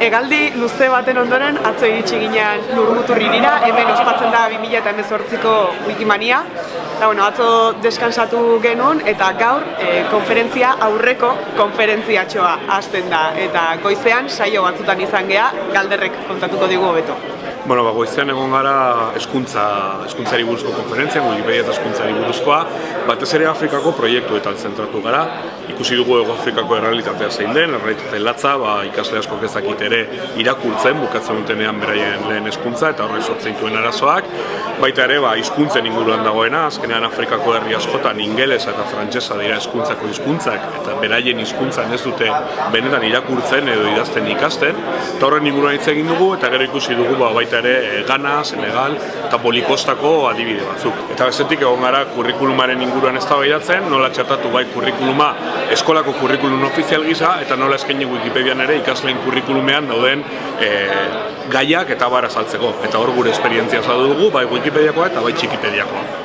Egaldi luze baten ondoren atzo iritsi ginean lurmuturririra, hemen ospatzen da 2018ko Wikimania. Da, bueno, atzo deskansatu genuen eta gaur e, konferentzia aurreko konferentziatxoa hasten da. Eta goizean saio batzutan izan gea, galderrek kontatuko digu hobeto. Bueno, ba, goizean egon gara eskuntza, eskuntzari buruzko konferentzia, Wikipedia eta eskuntzari buruzkoa, batez ere Afrikako proiektuetan zentratu gara. Ikusi dugu Ego Afrikako errealitatea zein den, errealitate latza, ba, ikasle asko ezakit ere irakurtzen, bukatzen dutenean beraien lehen eskuntza eta horrek sortzen dituen arazoak. Baita ere, ba, hizkuntzen inguruan dagoena, azkenean Afrikako herri askotan ingelesa eta frantsesa dira hizkuntzako hizkuntzak eta beraien hizkuntzan ez dute benetan irakurtzen edo idazten ikasten. Eta horren inguruan hitz egin dugu eta gero ikusi dugu ba, baita ere eh, Ghana, Senegal eta Polikostako adibide batzuk. Eta bezetik egon gara kurrikulumaren inguruan eztabaidatzen, nola txatatu bai kurrikuluma eskolako kurrikulum ofizial gisa eta nola eskaini Wikipedian ere ikasleen kurrikulumean dauden e, gaiak eta bara saltzeko. Eta hor gure esperientzia saldu dugu, bai Wikipediakoa eta bai Txikipediakoa.